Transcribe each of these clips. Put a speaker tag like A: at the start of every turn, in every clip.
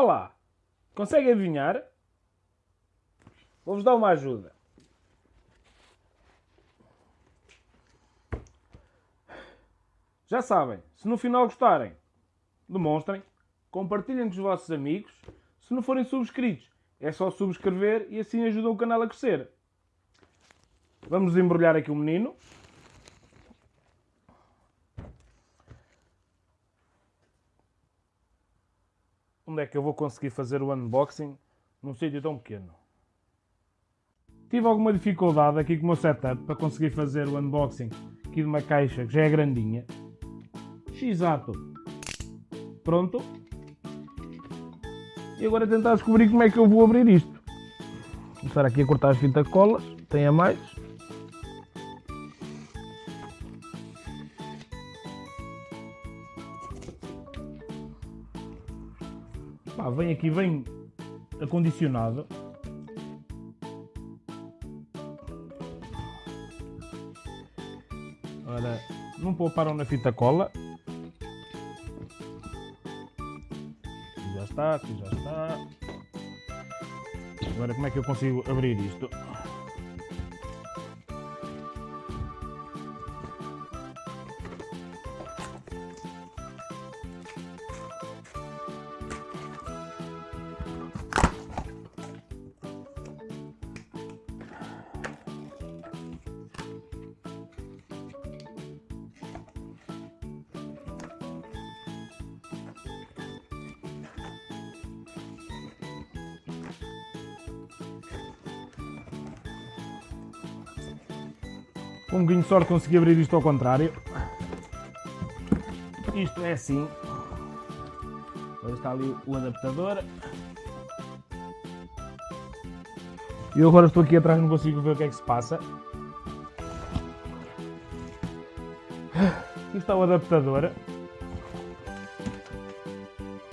A: Olá! Conseguem adivinhar? Vou-vos dar uma ajuda. Já sabem, se no final gostarem, demonstrem, compartilhem com os vossos amigos. Se não forem subscritos, é só subscrever e assim ajudam o canal a crescer. Vamos embrulhar aqui o menino. Onde é que eu vou conseguir fazer o unboxing num sítio tão pequeno? Tive alguma dificuldade aqui com o meu setup para conseguir fazer o unboxing aqui de uma caixa que já é grandinha. Exato. Pronto. E agora tentar descobrir como é que eu vou abrir isto. Vou começar aqui a cortar as fita colas. Tem a mais. Vem aqui, vem acondicionado. Ora, não pouparam na fita cola. Aqui já está, aqui já está. Agora como é que eu consigo abrir isto? Com um bocadinho de sorte consegui abrir isto ao contrário. Isto é assim. Agora está ali o adaptador. E eu agora estou aqui atrás, não consigo ver o que é que se passa. Aqui está o adaptador.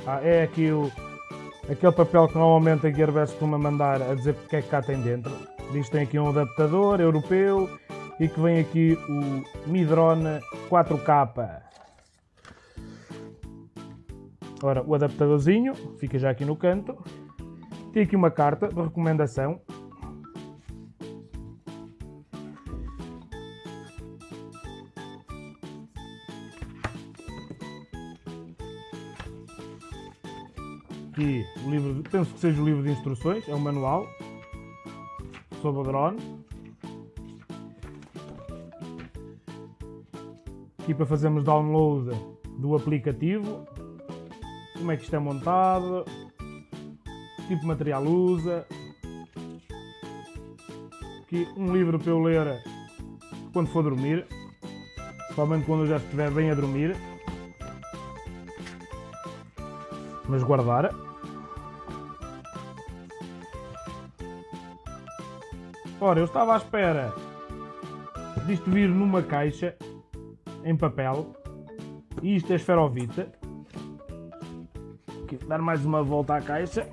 A: Ah, é aqui o, aquele papel que normalmente a Gearbest costuma mandar a dizer o que é que cá tem dentro. Diz que tem aqui um adaptador europeu e que vem aqui o Midrone 4K. Ora, o adaptadorzinho fica já aqui no canto. Tem aqui uma carta de recomendação. Aqui o livro, penso que seja o livro de instruções, é um manual sobre o drone. Aqui para fazermos download do aplicativo, como é que isto é montado, tipo de material usa, aqui um livro para eu ler quando for dormir, principalmente quando eu já estiver bem a dormir, mas guardar. Ora, eu estava à espera disto vir numa caixa em papel. E isto é esferovite. Aqui, dar mais uma volta à caixa.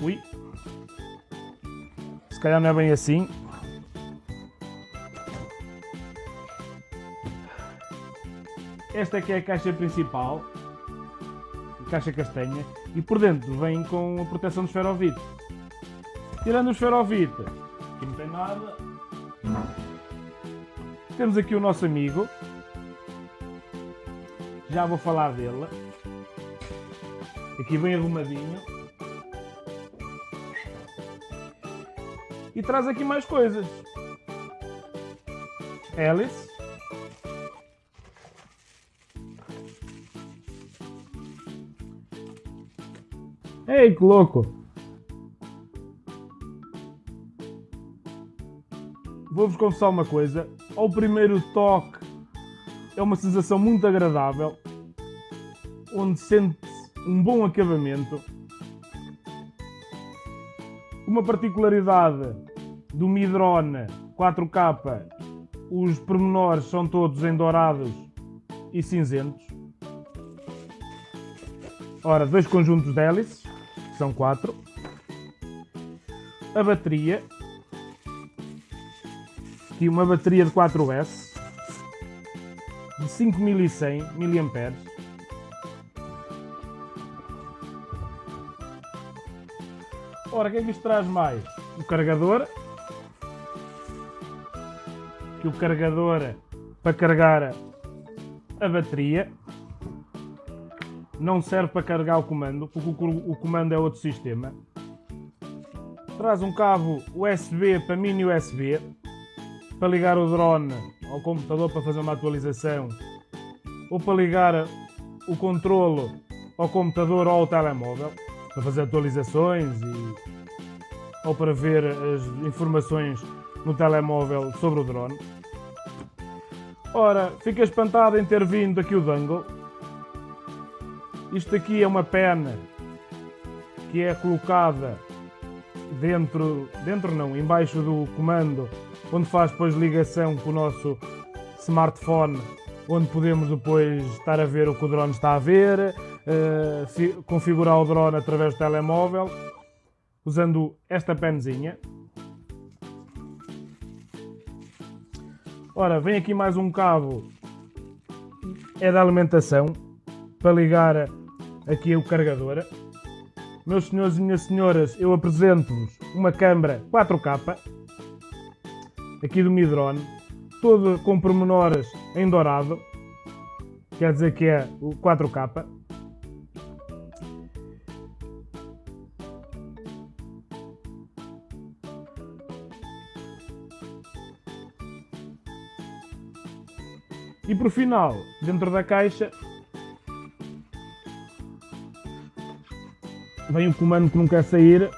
A: Ui. Se calhar não é bem assim. Esta aqui é a caixa principal. Caixa castanha e por dentro vem com a proteção do esferovite. Tirando o esferovite, aqui não tem nada. Temos aqui o nosso amigo. Já vou falar dele. Aqui vem arrumadinho. E traz aqui mais coisas. Alice. Ei, que louco! Vou-vos confessar uma coisa. Ao primeiro toque é uma sensação muito agradável, onde sente-se um bom acabamento. Uma particularidade do Midrone 4K, os pormenores são todos em dourados e cinzentos. Ora, dois conjuntos de hélices são quatro. A bateria, aqui uma bateria de 4S de 5100 mAh. Ora, o que é que isto traz mais? O carregador. Que o carregador para carregar a bateria. Não serve para carregar o comando, porque o comando é outro sistema. Traz um cabo USB para mini USB para ligar o drone ao computador para fazer uma atualização ou para ligar o controlo ao computador ou ao telemóvel para fazer atualizações e, ou para ver as informações no telemóvel sobre o drone. Ora, fica espantado em ter vindo aqui o dangle. Isto aqui é uma pena que é colocada dentro, dentro não, embaixo do comando, onde faz depois ligação com o nosso smartphone, onde podemos depois estar a ver o que o drone está a ver, uh, configurar o drone através do telemóvel, usando esta penzinha. Ora, vem aqui mais um cabo, é da alimentação, para ligar aqui o carregador. Meus senhores e minhas senhoras, eu apresento-vos uma câmara 4K, aqui do Midrone, todo com pormenores em dourado, quer dizer que é o 4K. E por final, dentro da caixa, vem o comando que não quer sair.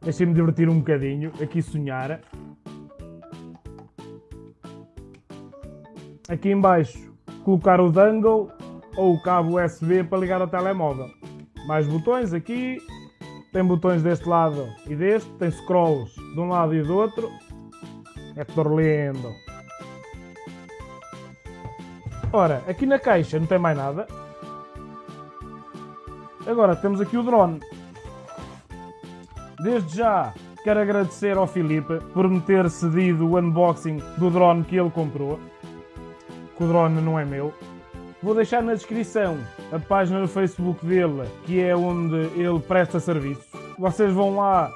A: Deixem-me divertir um bocadinho, aqui sonhar. Aqui embaixo colocar o dangle ou o cabo USB para ligar ao telemóvel. Mais botões aqui, tem botões deste lado e deste, tem scrolls de um lado e do outro. É tudo lindo. Ora, aqui na caixa não tem mais nada. Agora temos aqui o drone. Desde já quero agradecer ao Filipe por me ter cedido o unboxing do drone que ele comprou que o drone não é meu. Vou deixar na descrição a página do Facebook dele, que é onde ele presta serviços. Vocês vão lá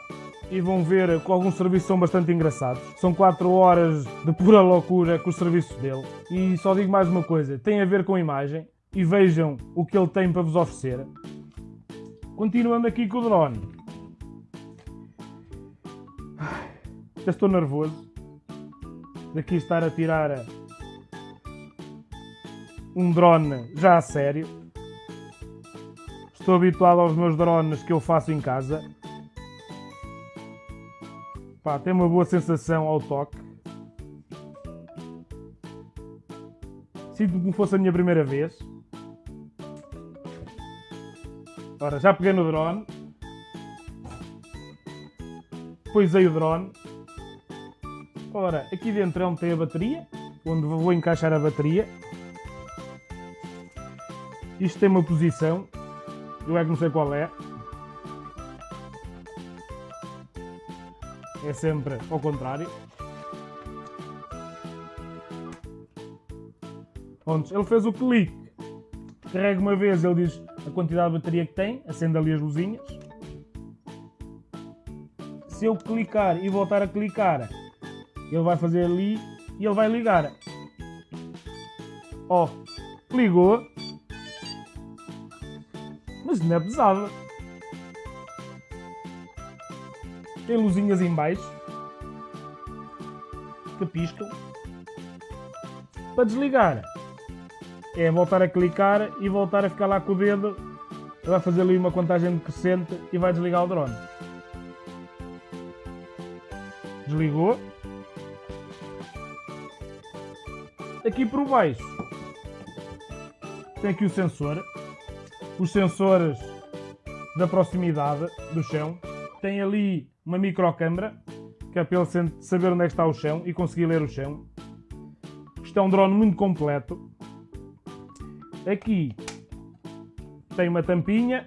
A: e vão ver que alguns serviços são bastante engraçados. São 4 horas de pura loucura com os serviços dele. E só digo mais uma coisa, tem a ver com a imagem e vejam o que ele tem para vos oferecer. Continuando aqui com o drone. Já estou nervoso. Daqui estar a tirar um drone já a sério. Estou habituado aos meus drones que eu faço em casa. Pá, tem uma boa sensação ao toque. Sinto como fosse a minha primeira vez. Ora, já peguei no drone. Poisei o drone. Ora, aqui dentro é onde tem a bateria, onde vou encaixar a bateria. Isto tem uma posição, eu é que não sei qual é. É sempre ao contrário. Pronto, ele fez o clique. Carrega uma vez, ele diz a quantidade de bateria que tem, acende ali as luzinhas. Se eu clicar e voltar a clicar, ele vai fazer ali e ele vai ligar. Ó, oh, ligou mas não é pesada. Tem luzinhas em baixo que piscam. Para desligar é voltar a clicar e voltar a ficar lá com o dedo. Vai fazer ali uma contagem decrescente e vai desligar o drone. Desligou. Aqui por baixo tem aqui o sensor os sensores da proximidade do chão. Tem ali uma microcâmara, que é para ele saber onde é está o chão e conseguir ler o chão. Isto é um drone muito completo. Aqui tem uma tampinha.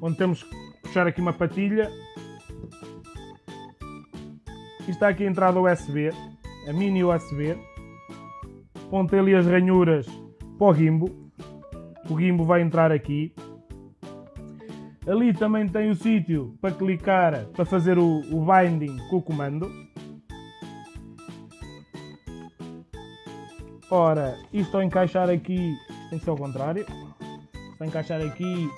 A: Onde temos que puxar aqui uma patilha. Está aqui a entrada USB, a mini USB. Onde tem ali as ranhuras para o gimbo. O gimbo vai entrar aqui. Ali também tem o sítio para clicar para fazer o, o binding com o comando. Ora, isto ao encaixar aqui, tem que ser ao contrário. Para encaixar aqui,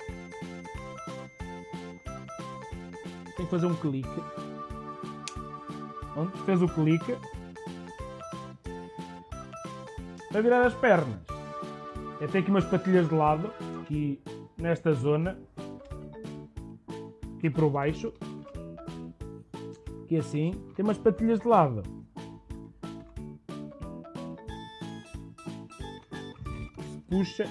A: tem que fazer um clique. Pronto, fez o clique. Para virar as pernas, é ter aqui umas patilhas de lado, aqui nesta zona, aqui por baixo, aqui assim, tem umas patilhas de lado. puxa.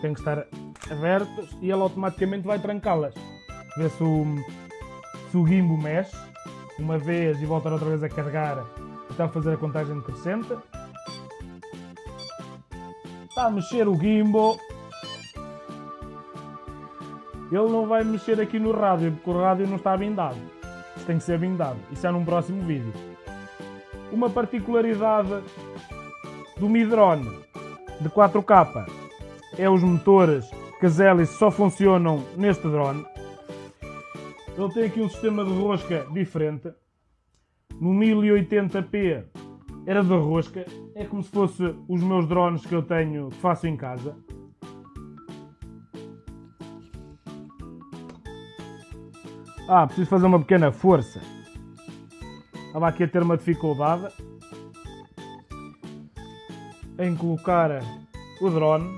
A: Tem que estar abertos e ele automaticamente vai trancá-las. Ver se o, se o gimbo mexe uma vez e voltar outra vez a carregar até fazer a contagem decrescente. Está a mexer o gimbo. Ele não vai mexer aqui no rádio, porque o rádio não está bindado. Isto tem que ser bindado. Isso é num próximo vídeo. Uma particularidade do Midrone de 4K é os motores que as hélices só funcionam neste drone. Ele tem aqui um sistema de rosca diferente. No 1080p era de rosca. É como se fosse os meus drones que eu tenho, que faço em casa. Ah, preciso fazer uma pequena força. Estava aqui a ter uma dificuldade em colocar o drone.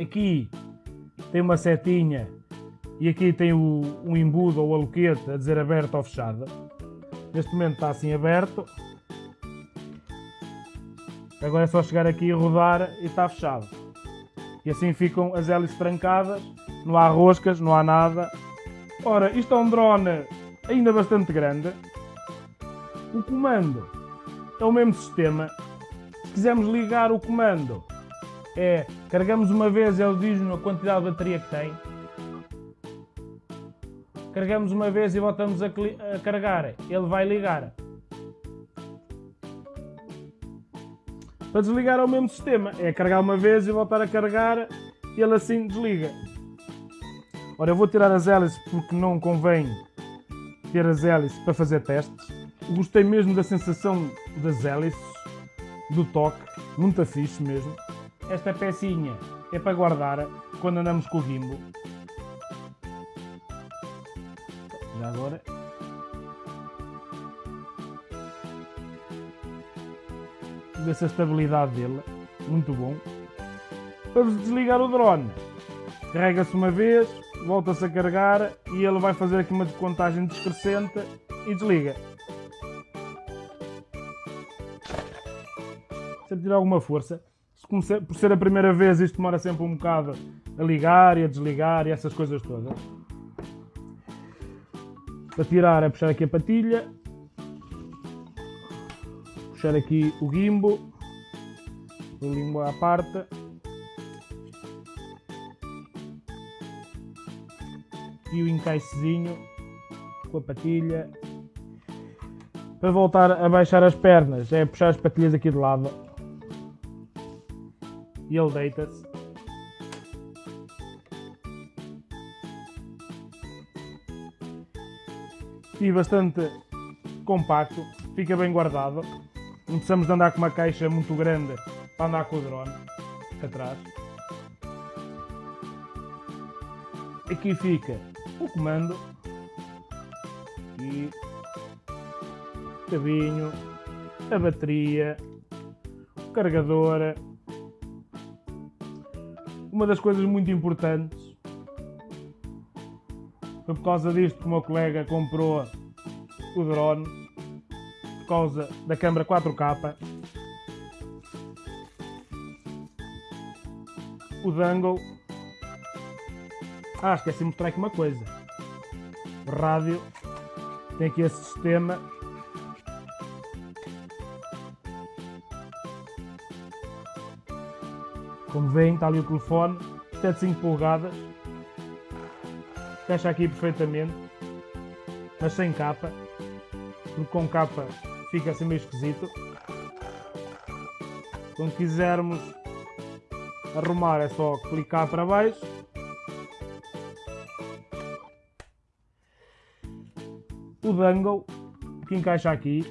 A: Aqui tem uma setinha e aqui tem o, embudo ou aloquete a dizer aberto ou fechado. Neste momento está assim aberto. Agora é só chegar aqui e rodar e está fechado. E assim ficam as hélices trancadas, não há roscas, não há nada. Ora, isto é um drone ainda bastante grande. O comando é o mesmo sistema. Se quisermos ligar o comando, é carregamos uma vez, ele diz-nos a quantidade de bateria que tem. Carregamos uma vez e voltamos a, a carregar, ele vai ligar. Para desligar é o mesmo sistema, é carregar uma vez e voltar a carregar ele assim desliga. Ora, eu vou tirar as hélices porque não convém ter as hélices para fazer testes. Gostei mesmo da sensação das hélices, do toque, muito fixe mesmo. Esta pecinha é para guardar quando andamos com o gimbo. Já agora. Ver se a estabilidade dele, muito bom. Para desligar o drone, carrega-se uma vez, volta-se a carregar e ele vai fazer aqui uma contagem descrescente e desliga. Tirar alguma força. Por ser a primeira vez, isto demora sempre um bocado a ligar e a desligar e essas coisas todas. Para tirar é puxar aqui a patilha, puxar aqui o gimbo, o gimbo à parte e o encaixezinho com a patilha. Para voltar a baixar as pernas é puxar as patilhas aqui de lado e ele deita-se. E bastante compacto, fica bem guardado. Não precisamos de andar com uma caixa muito grande para andar com o drone atrás. Aqui fica o comando e o cabinho, a bateria, o carregador. Uma das coisas muito importantes foi por causa disto que o meu colega comprou o drone por causa da câmera 4K o dangle Ah, esqueci de mostrar aqui uma coisa. O rádio tem aqui esse sistema. Como veem, está ali o telefone. Isto é de 5 polegadas. Fecha aqui perfeitamente. Mas sem capa. Porque com capa fica assim meio esquisito. Quando quisermos arrumar é só clicar para baixo o dongle que encaixa aqui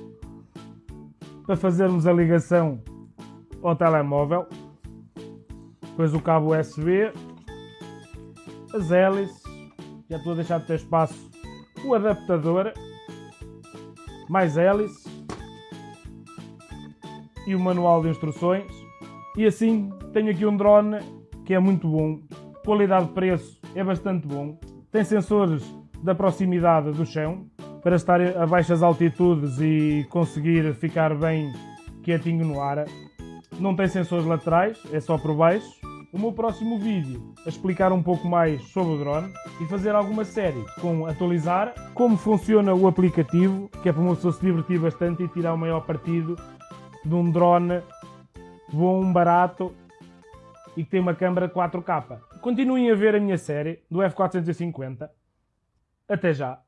A: para fazermos a ligação ao telemóvel depois o cabo USB as hélices já estou a deixar de ter espaço o adaptador mais hélices e o manual de instruções e assim tenho aqui um drone que é muito bom qualidade de preço é bastante bom tem sensores da proximidade do chão para estar a baixas altitudes e conseguir ficar bem quietinho no ar. Não tem sensores laterais, é só por baixo. O meu próximo vídeo a explicar um pouco mais sobre o drone e fazer alguma série com atualizar como funciona o aplicativo, que é para uma pessoa se divertir bastante e tirar o maior partido de um drone bom, barato e que tem uma câmera 4K. Continuem a ver a minha série do F450. Até já!